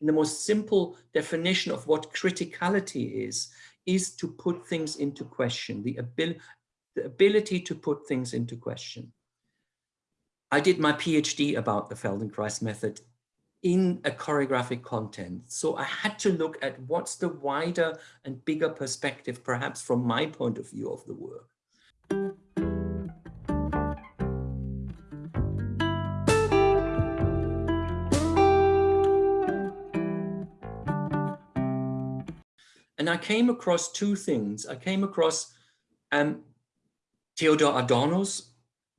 in the most simple definition of what criticality is, is to put things into question, the, abil the ability to put things into question. I did my PhD about the Feldenkrais method in a choreographic content. So I had to look at what's the wider and bigger perspective, perhaps from my point of view of the work. And I came across two things. I came across um, Adorno's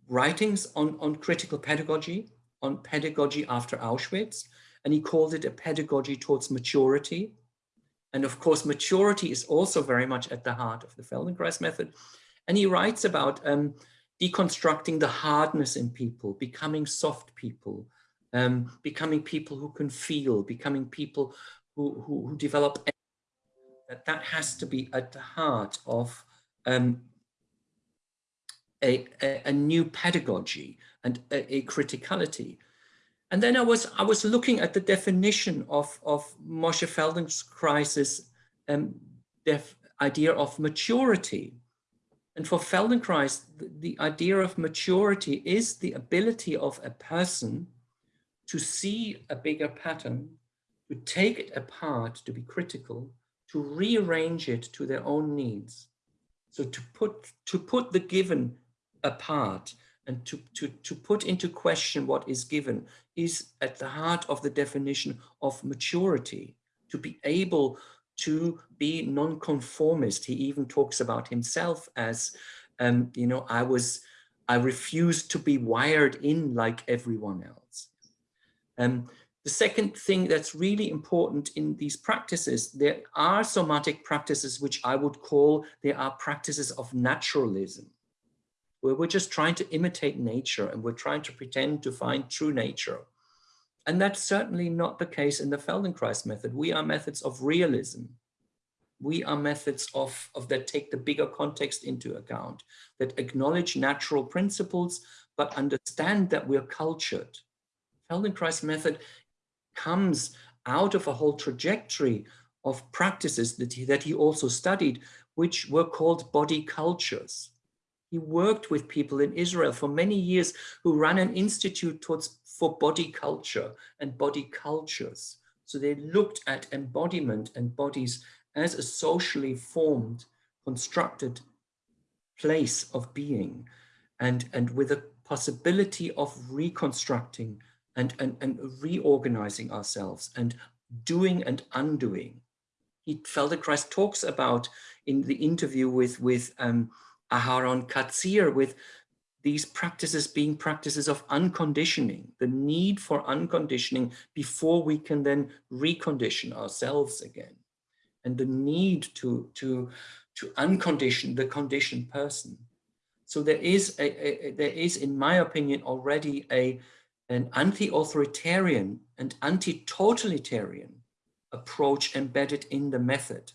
writings on, on critical pedagogy, on pedagogy after Auschwitz, and he called it a pedagogy towards maturity. And of course, maturity is also very much at the heart of the Feldenkrais method. And he writes about um, deconstructing the hardness in people, becoming soft people, um, becoming people who can feel, becoming people who, who, who develop that that has to be at the heart of um, a, a, a, new pedagogy and a, a, criticality. And then I was I was looking at the definition of of Moshe Feldenkrais's um, idea of maturity. And for Feldenkrais, the, the idea of maturity is the ability of a person to see a bigger pattern, to take it apart, to be critical, to rearrange it to their own needs. So to put, to put the given apart and to, to, to put into question what is given is at the heart of the definition of maturity, to be able to be nonconformist. He even talks about himself as, um, you know, I was, I refused to be wired in like everyone else. Um, the second thing that's really important in these practices, there are somatic practices which I would call, they are practices of naturalism, where we're just trying to imitate nature and we're trying to pretend to find true nature. And that's certainly not the case in the Feldenkrais method. We are methods of realism. We are methods of, of that take the bigger context into account, that acknowledge natural principles, but understand that we're cultured. Feldenkrais method comes out of a whole trajectory of practices that he, that he also studied, which were called body cultures. He worked with people in Israel for many years who ran an institute towards for body culture and body cultures. So they looked at embodiment and bodies as a socially formed, constructed place of being and, and with a possibility of reconstructing and, and, and reorganizing ourselves and doing and undoing. He, Feldenkrais talks about in the interview with, with um, Aharon Katzir, with these practices being practices of unconditioning, the need for unconditioning before we can then recondition ourselves again. And the need to, to, to uncondition the conditioned person. So there is, a, a, there is, in my opinion, already a, an anti-authoritarian and anti-totalitarian approach embedded in the method.